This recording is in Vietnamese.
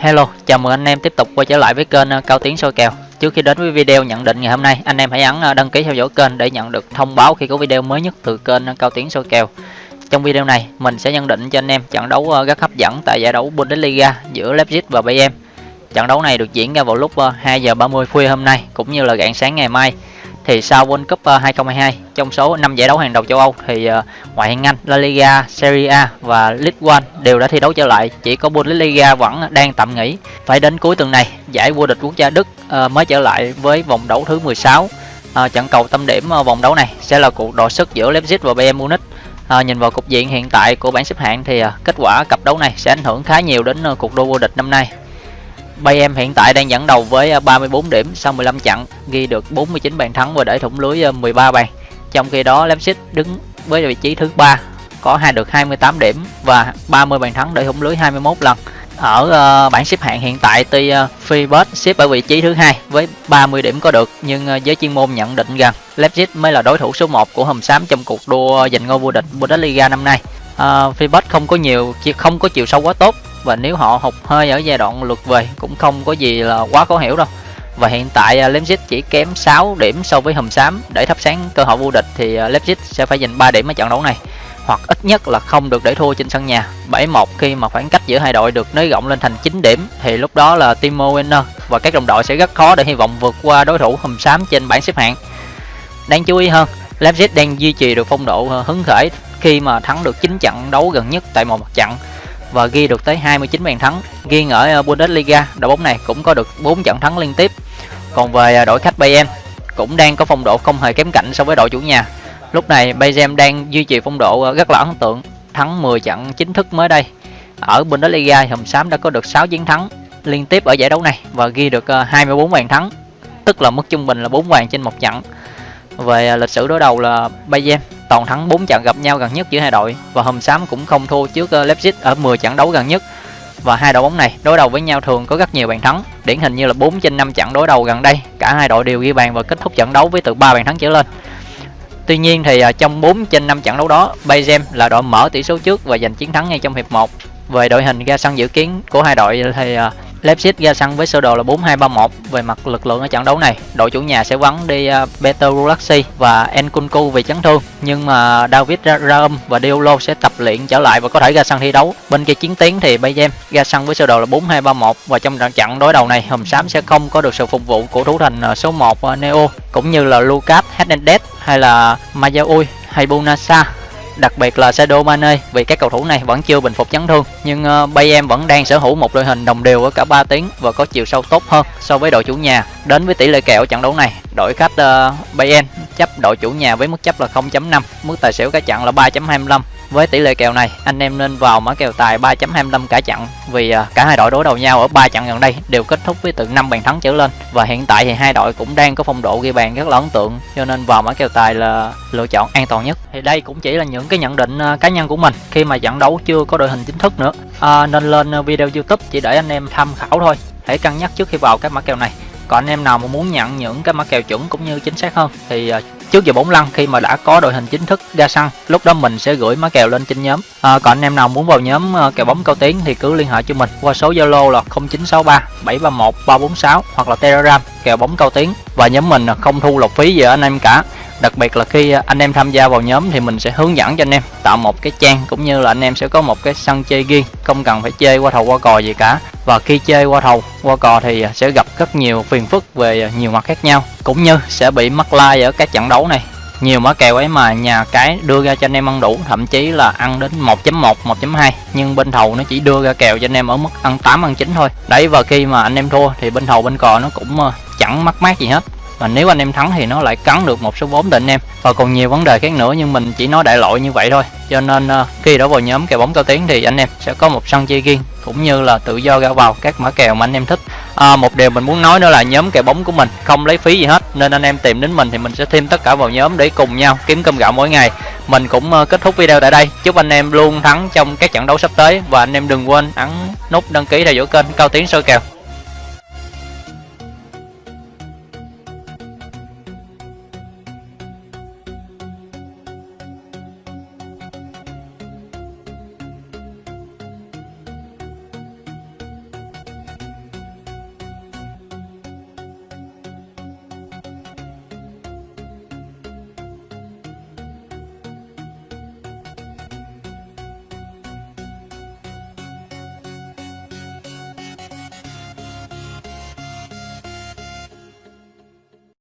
Hello, chào mừng anh em tiếp tục quay trở lại với kênh ờ, Cao Tiến soi kèo. Trước khi đến với video nhận định ngày hôm nay, anh em hãy ấn ờ, đăng ký theo dõi kênh để nhận được thông báo khi có video mới nhất từ kênh ờ, Cao Tiến soi kèo. Trong video này, mình sẽ nhận định cho anh em trận đấu rất hấp dẫn tại giải đấu Bundesliga giữa Leipzig và Bayern. Trận đấu này được diễn ra vào lúc 2 giờ 30 khuya hôm nay cũng như là rạng sáng ngày mai thì sau World Cup ờ, 2022 trong số 5 giải đấu hàng đầu châu Âu thì ờ, ngoại hạng Anh, La Liga, Serie A và League One đều đã thi đấu trở lại, chỉ có Bundesliga vẫn đang tạm nghỉ. Phải đến cuối tuần này, giải vô địch quốc gia Đức ờ, mới trở lại với vòng đấu thứ 16. Trận cầu tâm điểm vòng đấu này sẽ là cuộc đọ sức giữa Leipzig và Bayern Munich. À, nhìn vào cục diện hiện tại của bảng xếp hạng thì à, kết quả cặp đấu này sẽ ảnh hưởng khá nhiều đến à, cuộc đua vô địch năm nay. Bayern hiện tại đang dẫn đầu với à, 34 điểm sau 15 trận, ghi được 49 bàn thắng và để thủng lưới à, 13 bàn. Trong khi đó Leipzig đứng với vị trí thứ ba có hai được 28 điểm và 30 bàn thắng để thủng lưới 21 lần. Ở uh, bảng xếp hạng hiện tại tuy uh, Freebird xếp ở vị trí thứ hai với 30 điểm có được nhưng uh, giới chuyên môn nhận định rằng Leipzig mới là đối thủ số 1 của Hầm Xám trong cuộc đua giành ngôi vô địch Bundesliga năm nay. Uh, Freebird không có nhiều không có chiều sâu quá tốt và nếu họ hụt hơi ở giai đoạn lượt về cũng không có gì là quá khó hiểu đâu. Và hiện tại uh, Leipzig chỉ kém 6 điểm so với Hùm Xám. Để thắp sáng cơ hội vô địch thì uh, Leipzig sẽ phải giành 3 điểm ở trận đấu này. Hoặc ít nhất là không được để thua trên sân nhà. 7-1 khi mà khoảng cách giữa hai đội được nới rộng lên thành 9 điểm thì lúc đó là Timo Werner và các đồng đội sẽ rất khó để hy vọng vượt qua đối thủ Hùm Xám trên bảng xếp hạng. Đáng chú ý hơn Leipzig đang duy trì được phong độ à, hứng khởi khi mà thắng được 9 trận đấu gần nhất tại một mặt trận và ghi được tới 29 bàn thắng. Riêng ở ờ, Bundesliga, đội bóng này cũng có được 4 trận thắng liên tiếp. Còn về ờ, đội khách Bayern cũng đang có phong độ không hề kém cạnh so với đội chủ nhà. Lúc này Bayern đang duy trì phong độ ờ, rất là ấn tượng, thắng 10 trận chính thức mới đây. Ở Bundesliga, Hồng Xám đã có được 6 chiến thắng liên tiếp ở giải đấu này và ghi được 24 bàn thắng, tức là mức trung bình là 4 bàn trên một trận. Về lịch sử đối đầu là Bayern toàn thắng 4 trận gặp nhau gần nhất giữa hai đội và hôm Xám cũng không thua trước ờ, Leipzig ở 10 trận đấu gần nhất. Và hai đội bóng này đối đầu với nhau thường có rất nhiều bàn thắng, điển hình như là 4 trên 5 trận đối đầu gần đây, cả hai đội đều ghi bàn và kết thúc trận đấu với từ 3 bàn thắng trở lên. Tuy nhiên thì ờ, trong 4 trên 5 trận đấu đó, Bayern là đội mở tỷ số trước và giành chiến thắng ngay trong hiệp 1. Về đội hình ra sân dự kiến của hai đội thì ờ, Leipzig ra sân với sơ đồ là 4-2-3-1 về mặt lực lượng ở trận đấu này. Đội chủ nhà sẽ vắng đi à, uh, Peter Rulaxi và Nkunku vì chấn thương, nhưng mà David Raum và Diolo sẽ tập luyện trở lại và có thể ra sân thi đấu. Bên kia chiến tiến thì Bayern ra sân với sơ đồ là 4-2-3-1 và trong trận trận đối đầu này Hồng Sám sẽ không có được sự phục vụ của thủ thành à, số 1 uh, à, Neo cũng như là Lucas Hernandez hay là Mayaui hay Bunasa đặc biệt là Sadio Mane vì các cầu thủ này vẫn chưa bình phục chấn thương nhưng uh, Bayern vẫn đang sở hữu một đội hình đồng đều ở cả 3 tiếng và có chiều sâu tốt hơn so với đội chủ nhà. Đến với tỷ lệ kèo trận đấu này đội khách uh, Bayern chấp đội chủ nhà với mức chấp là 0.5 mức tài xỉu cả trận là 3.25 với tỷ lệ kèo này, anh em nên vào mã kèo tài 3.25 cả trận vì à, cả hai đội đối đầu nhau ở 3 trận gần đây đều kết thúc với từ 5 bàn thắng trở lên và hiện tại thì hai đội cũng đang có phong độ ghi bàn rất là ấn tượng cho nên vào mã kèo tài là lựa chọn an toàn nhất. Thì đây cũng chỉ là những cái nhận định à, cá nhân của mình khi mà trận đấu chưa có đội hình chính thức nữa. À, nên lên à, video YouTube chỉ để anh em tham khảo thôi. Hãy cân nhắc trước khi vào các mã kèo này. Còn anh em nào mà muốn nhận những cái mã kèo chuẩn cũng như chính xác hơn thì trước giờ bóng lăn khi mà đã có đội hình chính thức ra sân lúc đó mình sẽ gửi má kèo lên trên nhóm. À, còn anh em nào muốn vào nhóm à, kèo bóng cao tiến thì cứ liên hệ cho mình qua số zalo là 0963 731 346 hoặc là telegram kèo bóng cao tiến. Và nhóm mình không thu lộc phí gì ở anh em cả. Đặc biệt là khi à, anh em tham gia vào nhóm thì mình sẽ hướng dẫn cho anh em tạo một cái trang cũng như là anh em sẽ có một cái sân chơi riêng không cần phải chơi qua thầu qua cò gì cả và khi chơi qua thầu qua cò thì sẽ gặp rất nhiều phiền phức về nhiều mặt khác nhau. Cũng như sẽ bị mắc like ở các trận đấu này. Nhiều mã kèo ấy mà nhà cái đưa ra cho anh em ăn đủ, thậm chí là ăn đến 1.1 1.2 nhưng bên thầu nó chỉ đưa ra kèo cho anh em ở mức ăn 8 ăn 9 thôi. Đấy, và khi mà anh em thua thì bên thầu, bên cò nó cũng ờ, chẳng mắc mát gì hết và nếu anh em thắng thì nó lại cắn được một số vốn định em. Và còn nhiều vấn đề khác nữa nhưng mình chỉ nói đại loại như vậy thôi. Cho nên uh, khi đã vào nhóm kèo bóng cao tiến thì anh em sẽ có một sân chơi riêng cũng như là tự do ra vào các mã kèo mà anh em thích. À, một điều mình muốn nói nữa là nhóm kèo bóng của mình không lấy phí gì hết nên anh em tìm đến mình thì mình sẽ thêm tất cả vào nhóm để cùng nhau kiếm cơm gạo mỗi ngày. Mình cũng uh, kết thúc video tại đây. Chúc anh em luôn thắng trong các trận đấu sắp tới và anh em đừng quên ấn nút đăng ký theo dõi kênh cao tiến soi kèo.